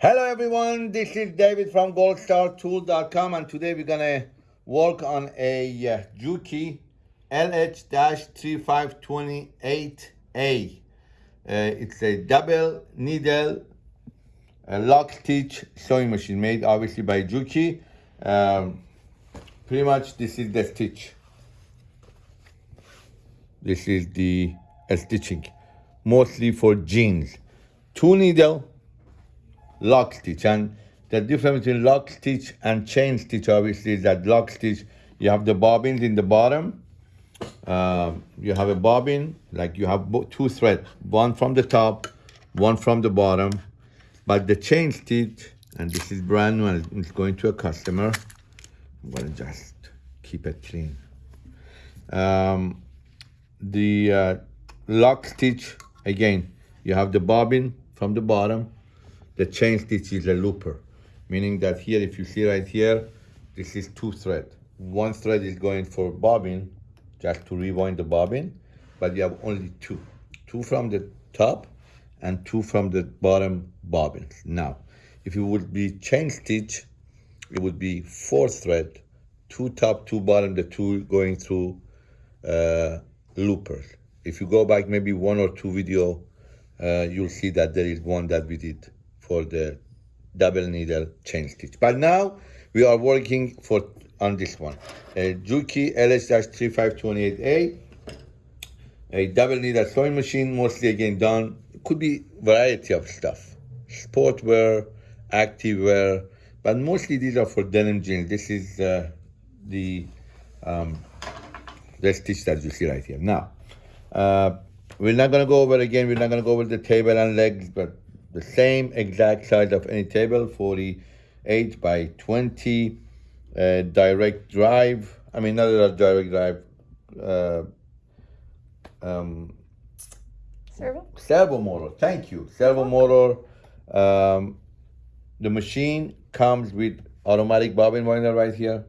Hello everyone, this is David from goldstartool.com and today we're gonna work on a uh, Juki LH-3528A. Uh, it's a double needle uh, lock stitch sewing machine made obviously by Juki. Um, pretty much this is the stitch. This is the uh, stitching, mostly for jeans. Two needle lock stitch and the difference between lock stitch and chain stitch obviously is that lock stitch you have the bobbins in the bottom. Um, you have a bobbin like you have two threads one from the top one from the bottom. But the chain stitch and this is brand new and it's going to a customer. I'm gonna just keep it clean. Um, the uh, lock stitch again you have the bobbin from the bottom the chain stitch is a looper, meaning that here, if you see right here, this is two thread. One thread is going for bobbin, just to rewind the bobbin, but you have only two. Two from the top and two from the bottom bobbins. Now, if it would be chain stitch, it would be four thread, two top, two bottom, the two going through uh, loopers. If you go back maybe one or two video, uh, you'll see that there is one that we did for the double needle chain stitch. But now we are working for on this one. A Juki LS-3528A, a double needle sewing machine, mostly again done, could be variety of stuff. Sportwear, activewear, but mostly these are for denim jeans. This is uh, the um, the stitch that you see right here. Now, uh, we're not gonna go over again, we're not gonna go over the table and legs, but the same exact size of any table, 48 by 20, uh, direct drive, I mean, not a direct drive, uh, um, servo? Servo motor, thank you. Servo motor. Um, the machine comes with automatic bobbin winder right here.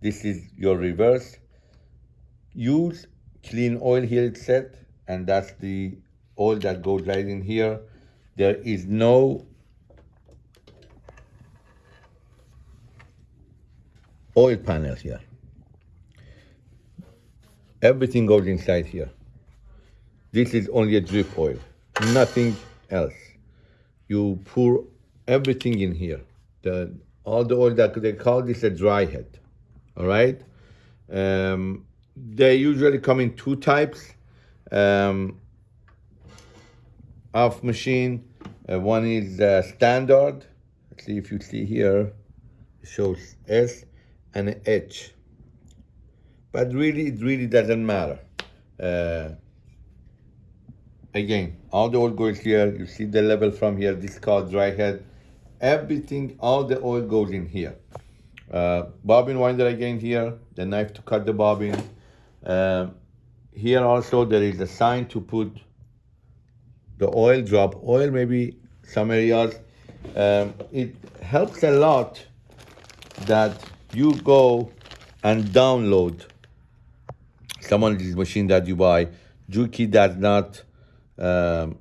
This is your reverse. Use clean oil here, it's set, and that's the oil that goes right in here. There is no oil panel here. Everything goes inside here. This is only a drip oil, nothing else. You pour everything in here. The, all the oil that they call this a dry head, all right? Um, they usually come in two types. Um, of machine. Uh, one is uh, standard. Let's see if you see here, it shows S and H. But really, it really doesn't matter. Uh, again, all the oil goes here. You see the level from here. This called dry head. Everything, all the oil goes in here. Uh, bobbin winder again here. The knife to cut the bobbin. Uh, here also there is a sign to put the oil, drop oil, maybe some areas. Um, it helps a lot that you go and download some of these machine that you buy. Juki does not um,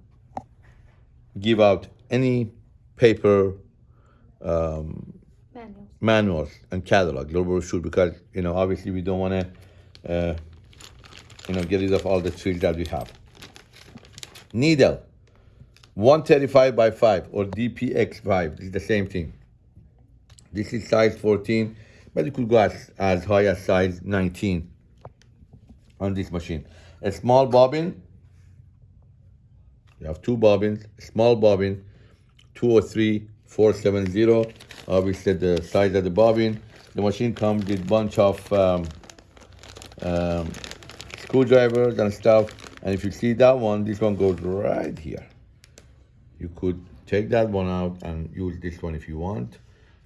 give out any paper um, Manuals. manuals and catalog, no brochure, because you know obviously we don't want to uh, you know get rid of all the tools that we have. Needle, 135 by 5 or DPX5 is the same thing. This is size 14, but you could go as, as high as size 19 on this machine. A small bobbin, you have two bobbins, small bobbin, 203 470. Obviously the size of the bobbin. The machine comes with bunch of um, um, screwdrivers and stuff. And if you see that one, this one goes right here. You could take that one out and use this one if you want.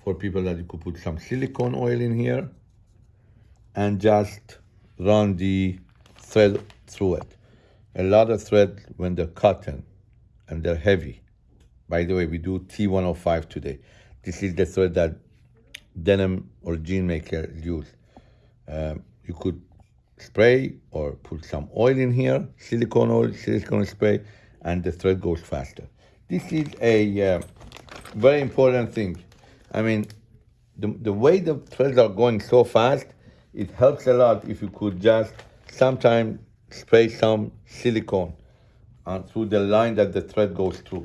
For people that you could put some silicone oil in here and just run the thread through it. A lot of thread when they're cotton and they're heavy. By the way, we do T105 today. This is the thread that denim or jean maker use. Um, you could spray or put some oil in here, silicone oil, silicone spray, and the thread goes faster. This is a uh, very important thing. I mean, the, the way the threads are going so fast, it helps a lot if you could just sometime spray some silicone uh, through the line that the thread goes through.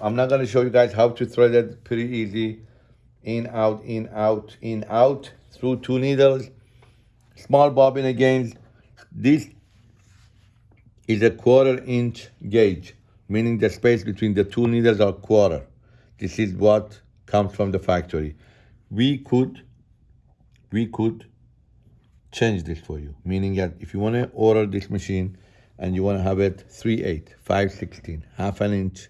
I'm not gonna show you guys how to thread it, pretty easy. In, out, in, out, in, out, through two needles. Small bobbin again. This is a quarter inch gauge, meaning the space between the two needles are quarter. This is what comes from the factory. We could, we could change this for you, meaning that if you want to order this machine and you want to have it 3 8, 5 16, half an inch,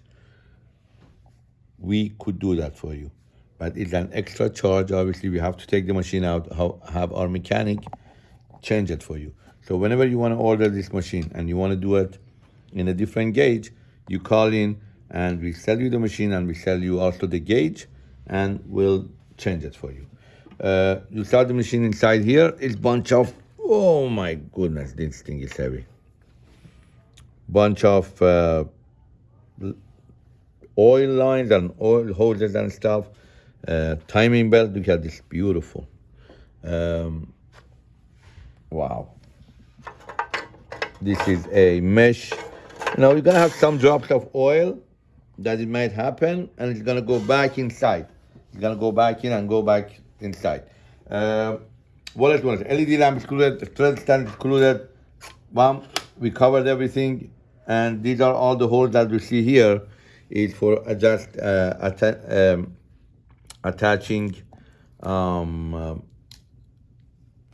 we could do that for you. But it's an extra charge. Obviously, we have to take the machine out, have our mechanic change it for you. So whenever you want to order this machine and you want to do it in a different gauge, you call in and we sell you the machine and we sell you also the gauge and we'll change it for you. Uh, you start the machine inside here. It's bunch of, oh my goodness, this thing is heavy. Bunch of uh, oil lines and oil hoses and stuff. Uh, timing belt, look at this, beautiful. Um, wow. This is a mesh. Now you're gonna have some drops of oil that it might happen and it's gonna go back inside. It's gonna go back in and go back inside. Uh, what else was LED lamp included, thread stand included. Bam, we covered everything and these are all the holes that we see here is for adjust uh, atta um, attaching um, uh,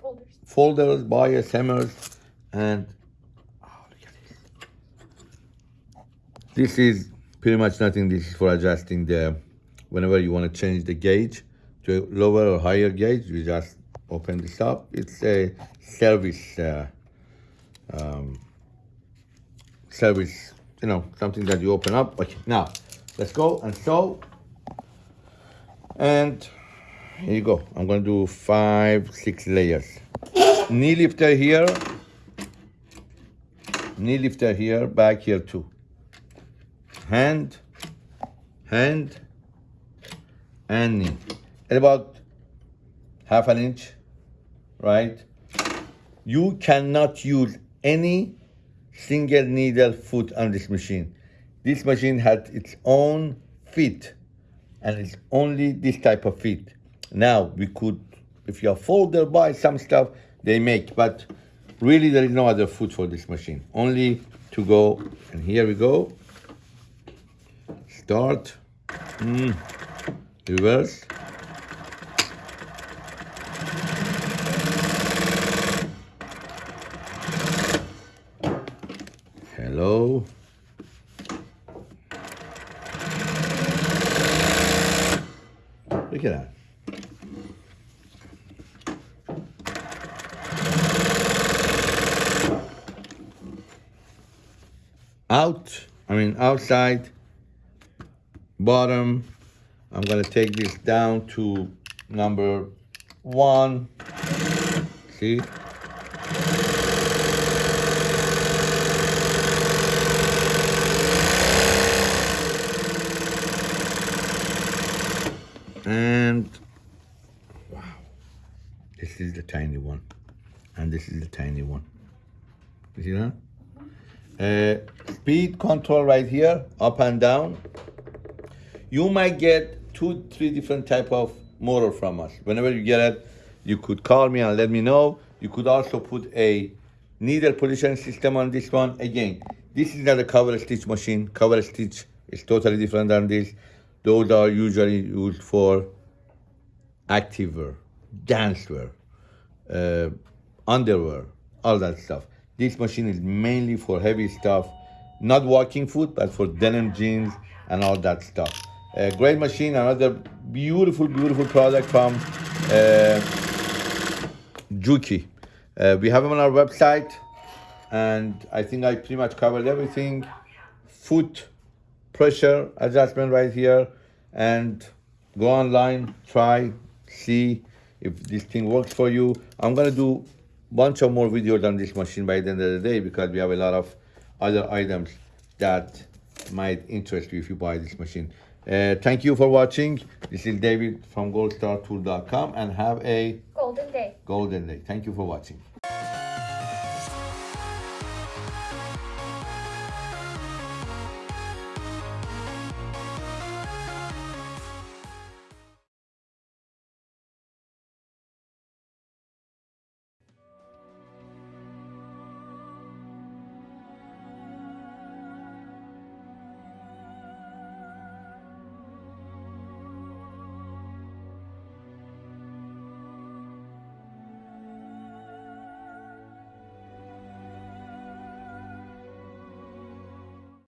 Folders. folders, bias, hammers, and oh, look at this. Is pretty much nothing. This is for adjusting the, whenever you want to change the gauge to a lower or higher gauge, you just open this up. It's a service, uh, um, service, you know, something that you open up. Okay, now let's go and sew. And here you go. I'm gonna do five, six layers. Knee lifter here, knee lifter here, back here too. Hand, hand, and knee. About half an inch, right? You cannot use any single needle foot on this machine. This machine has its own feet and it's only this type of feet. Now we could, if you're folder buy some stuff they make, but really there is no other foot for this machine. Only to go, and here we go. Start, mm. reverse. Hello. Look at that. Out, I mean outside, bottom. I'm gonna take this down to number one. See? And wow, this is the tiny one, and this is the tiny one. You see that? Uh, speed control right here, up and down. You might get two, three different type of motor from us. Whenever you get it, you could call me and let me know. You could also put a needle position system on this one. Again, this is not a cover stitch machine. Cover stitch is totally different than this. Those are usually used for activewear, dancewear, uh, underwear, all that stuff. This machine is mainly for heavy stuff, not walking foot, but for denim jeans and all that stuff. A great machine, another beautiful, beautiful product from uh, Juki. Uh, we have them on our website, and I think I pretty much covered everything. Foot pressure adjustment right here, and go online, try, see if this thing works for you. I'm gonna do bunch of more videos on this machine by the end of the day because we have a lot of other items that might interest you if you buy this machine. Uh, thank you for watching. This is David from goldstartool.com and have a Golden day. golden day. Thank you for watching.